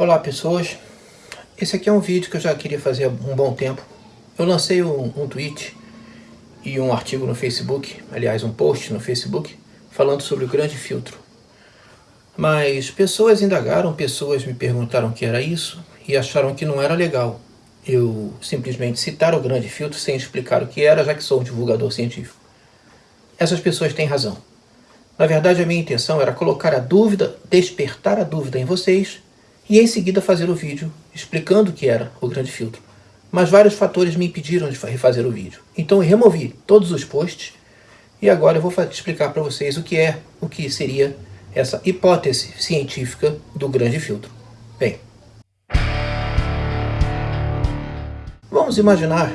Olá pessoas, esse aqui é um vídeo que eu já queria fazer há um bom tempo. Eu lancei um, um tweet e um artigo no Facebook, aliás um post no Facebook, falando sobre o grande filtro. Mas pessoas indagaram, pessoas me perguntaram o que era isso e acharam que não era legal eu simplesmente citar o grande filtro sem explicar o que era, já que sou um divulgador científico. Essas pessoas têm razão. Na verdade, a minha intenção era colocar a dúvida, despertar a dúvida em vocês e em seguida fazer o vídeo explicando o que era o grande filtro. Mas vários fatores me impediram de refazer o vídeo. Então eu removi todos os posts e agora eu vou explicar para vocês o que é, o que seria essa hipótese científica do grande filtro. Bem, vamos imaginar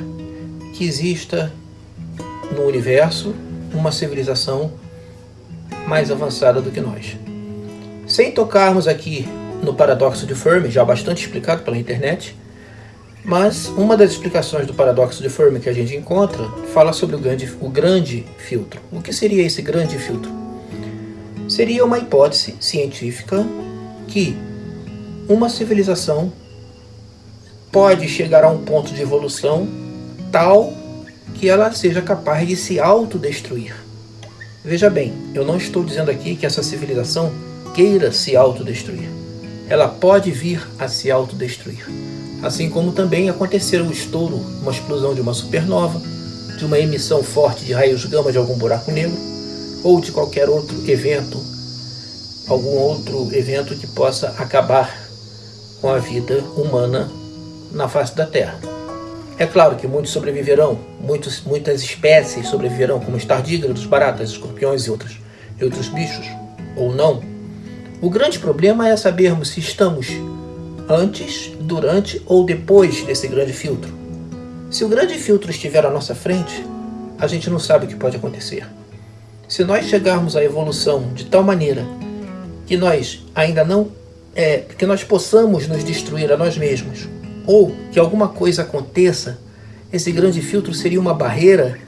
que exista no universo uma civilização mais avançada do que nós. Sem tocarmos aqui no paradoxo de Fermi, já bastante explicado pela internet, mas uma das explicações do paradoxo de Fermi que a gente encontra fala sobre o grande, o grande filtro. O que seria esse grande filtro? Seria uma hipótese científica que uma civilização pode chegar a um ponto de evolução tal que ela seja capaz de se autodestruir. Veja bem, eu não estou dizendo aqui que essa civilização queira se autodestruir ela pode vir a se autodestruir. Assim como também acontecer o estouro, uma explosão de uma supernova, de uma emissão forte de raios gama de algum buraco negro, ou de qualquer outro evento, algum outro evento que possa acabar com a vida humana na face da Terra. É claro que muitos sobreviverão, muitos, muitas espécies sobreviverão, como os tardígrados, baratas, escorpiões e outros, e outros bichos, ou não, o grande problema é sabermos se estamos antes, durante ou depois desse grande filtro. Se o grande filtro estiver à nossa frente, a gente não sabe o que pode acontecer. Se nós chegarmos à evolução de tal maneira que nós ainda não é, que nós possamos nos destruir a nós mesmos, ou que alguma coisa aconteça, esse grande filtro seria uma barreira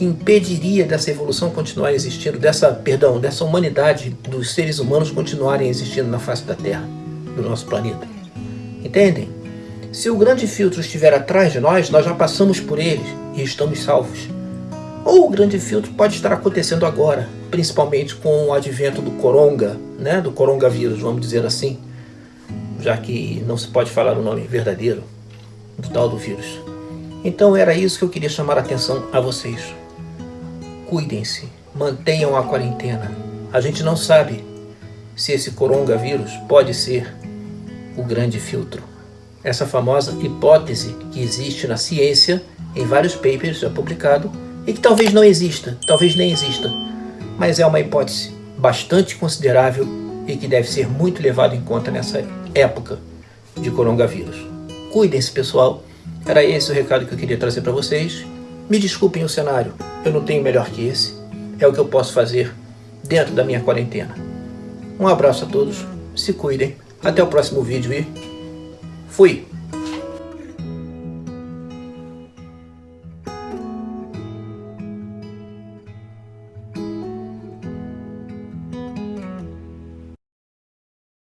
que impediria dessa evolução continuar existindo, dessa, perdão, dessa humanidade, dos seres humanos continuarem existindo na face da Terra, do nosso planeta. Entendem? Se o grande filtro estiver atrás de nós, nós já passamos por ele e estamos salvos. Ou o grande filtro pode estar acontecendo agora, principalmente com o advento do coronga, né, do coronavírus, vamos dizer assim, já que não se pode falar o nome verdadeiro do tal do vírus. Então era isso que eu queria chamar a atenção a vocês cuidem-se, mantenham a quarentena. A gente não sabe se esse coronavírus pode ser o grande filtro. Essa famosa hipótese que existe na ciência, em vários papers já publicado, e que talvez não exista, talvez nem exista, mas é uma hipótese bastante considerável e que deve ser muito levado em conta nessa época de coronavírus. Cuidem-se, pessoal. Era esse o recado que eu queria trazer para vocês. Me desculpem o cenário, eu não tenho melhor que esse. É o que eu posso fazer dentro da minha quarentena. Um abraço a todos, se cuidem, até o próximo vídeo e fui!